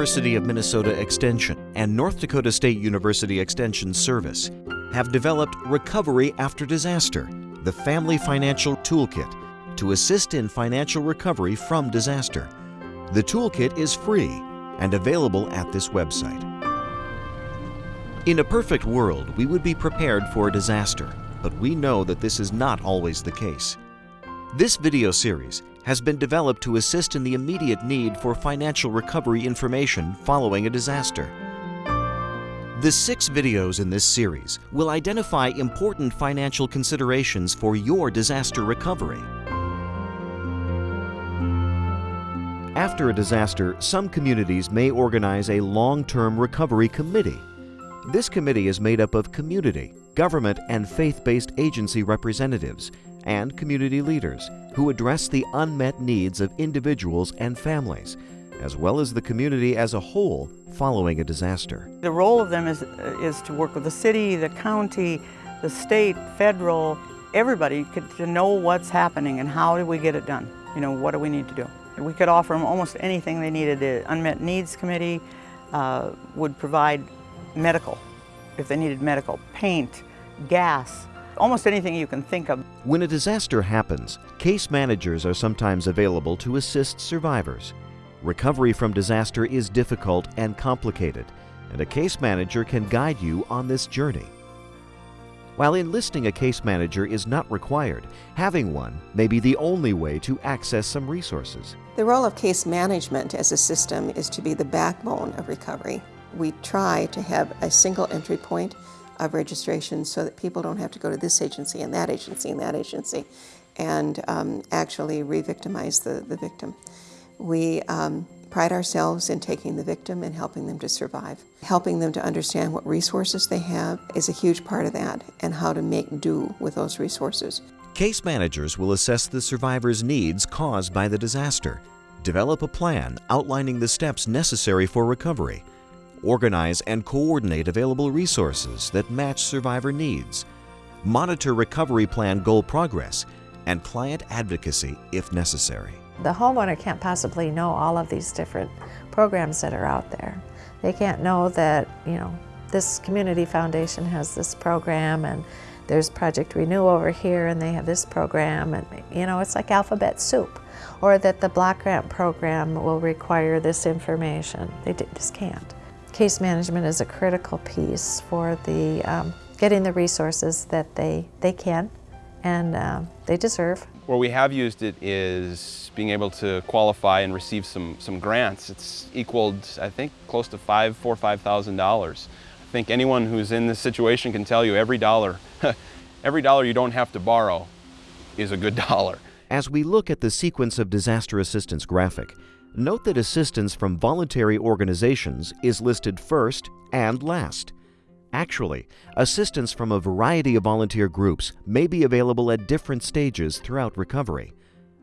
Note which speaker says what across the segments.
Speaker 1: University of Minnesota Extension and North Dakota State University Extension Service have developed Recovery After Disaster, the Family Financial Toolkit, to assist in financial recovery from disaster. The toolkit is free and available at this website. In a perfect world, we would be prepared for a disaster, but we know that this is not always the case. This video series has been developed to assist in the immediate need for financial recovery information following a disaster. The six videos in this series will identify important financial considerations for your disaster recovery. After a disaster, some communities may organize a long-term recovery committee. This committee is made up of community, government, and faith-based agency representatives and community leaders who address the unmet needs of individuals and families, as well as the community as a whole following a disaster.
Speaker 2: The role of them is, is to work with the city, the county, the state, federal, everybody to know what's happening and how do we get it done. You know, what do we need to do? We could offer them almost anything they needed. The Unmet Needs Committee uh, would provide medical, if they needed medical, paint, gas, almost anything you can think of.
Speaker 1: When a disaster happens, case managers are sometimes available to assist survivors. Recovery from disaster is difficult and complicated, and a case manager can guide you on this journey. While enlisting a case manager is not required, having one may be the only way to access some resources.
Speaker 3: The role of case management as a system is to be the backbone of recovery. We try to have a single entry point of registration so that people don't have to go to this agency and that agency and that agency and um, actually re-victimize the, the victim. We um, pride ourselves in taking the victim and helping them to survive. Helping them to understand what resources they have is a huge part of that and how to make do with those resources.
Speaker 1: Case managers will assess the survivor's needs caused by the disaster, develop a plan outlining the steps necessary for recovery, organize and coordinate available resources that match survivor needs, monitor recovery plan goal progress, and client advocacy if necessary.
Speaker 4: The homeowner can't possibly know all of these different programs that are out there. They can't know that, you know, this community foundation has this program and there's Project Renew over here and they have this program and you know it's like alphabet soup or that the block grant program will require this information. They just can't. Case management is a critical piece for the um, getting the resources that they, they can and uh, they deserve.
Speaker 5: Where we have used it is being able to qualify and receive some, some grants. It's equaled, I think, close to five, four, five thousand dollars. I think anyone who's in this situation can tell you every dollar, every dollar you don't have to borrow is a good dollar.
Speaker 1: As we look at the sequence of disaster assistance graphic, Note that assistance from voluntary organizations is listed first and last. Actually, assistance from a variety of volunteer groups may be available at different stages throughout recovery.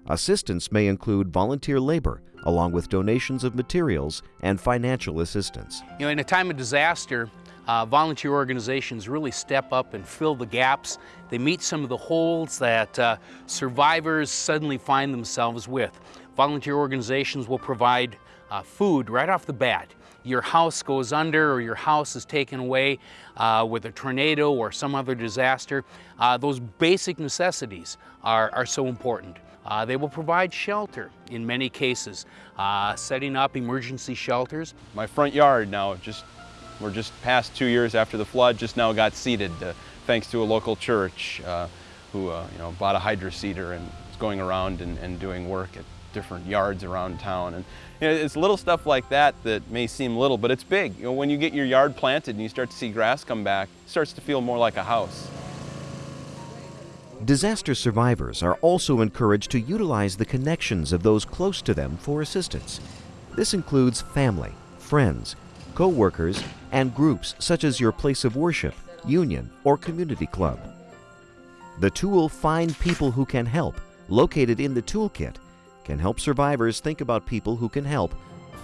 Speaker 1: Assistance may include volunteer labor, along with donations of materials and financial assistance.
Speaker 6: You know, in a time of disaster, uh, volunteer organizations really step up and fill the gaps. They meet some of the holes that uh, survivors suddenly find themselves with. Volunteer organizations will provide uh, food right off the bat. Your house goes under or your house is taken away uh, with a tornado or some other disaster. Uh, those basic necessities are, are so important. Uh, they will provide shelter in many cases, uh, setting up emergency shelters.
Speaker 5: My front yard now, just we're just past two years after the flood, just now got seeded uh, thanks to a local church who you know, bought a hydro seeder and is going around and, and doing work at different yards around town. And you know, it's little stuff like that that may seem little, but it's big. You know, when you get your yard planted and you start to see grass come back, it starts to feel more like a house.
Speaker 1: Disaster survivors are also encouraged to utilize the connections of those close to them for assistance. This includes family, friends, co-workers, and groups such as your place of worship, union, or community club. The tool Find People Who Can Help, located in the toolkit, can help survivors think about people who can help,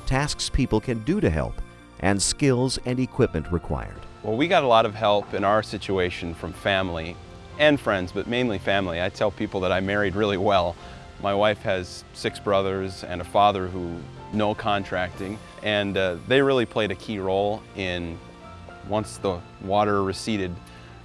Speaker 1: tasks people can do to help, and skills and equipment required.
Speaker 5: Well, we got a lot of help in our situation from family and friends, but mainly family. I tell people that I married really well. My wife has six brothers and a father who know contracting, and uh, they really played a key role in, once the water receded,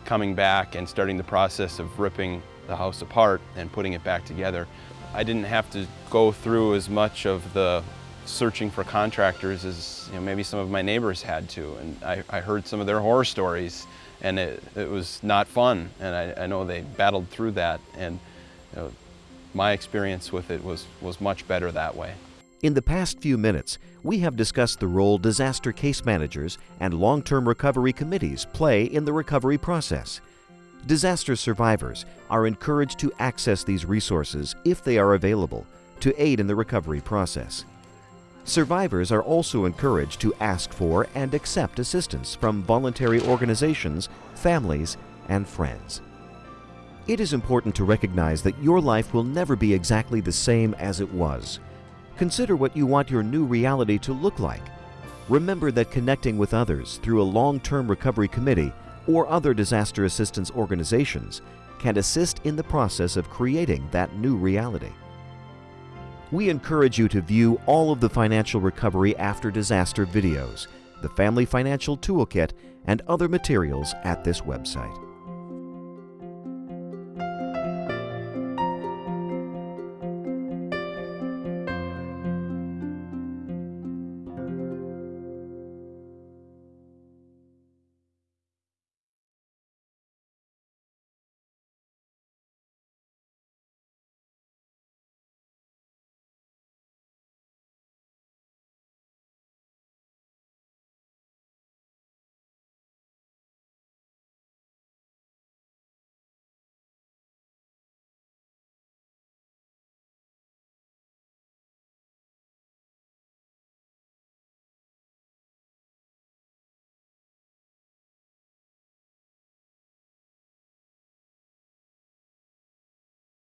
Speaker 5: coming back and starting the process of ripping the house apart and putting it back together. I didn't have to go through as much of the searching for contractors as you know, maybe some of my neighbors had to. And I, I heard some of their horror stories and it, it was not fun. And I, I know they battled through that. And you know, my experience with it was, was much better that way.
Speaker 1: In the past few minutes, we have discussed the role disaster case managers and long-term recovery committees play in the recovery process. Disaster survivors are encouraged to access these resources if they are available to aid in the recovery process. Survivors are also encouraged to ask for and accept assistance from voluntary organizations, families, and friends. It is important to recognize that your life will never be exactly the same as it was. Consider what you want your new reality to look like. Remember that connecting with others through a long-term recovery committee or other disaster assistance organizations can assist in the process of creating that new reality. We encourage you to view all of the financial recovery after disaster videos, the Family Financial Toolkit, and other materials at this website.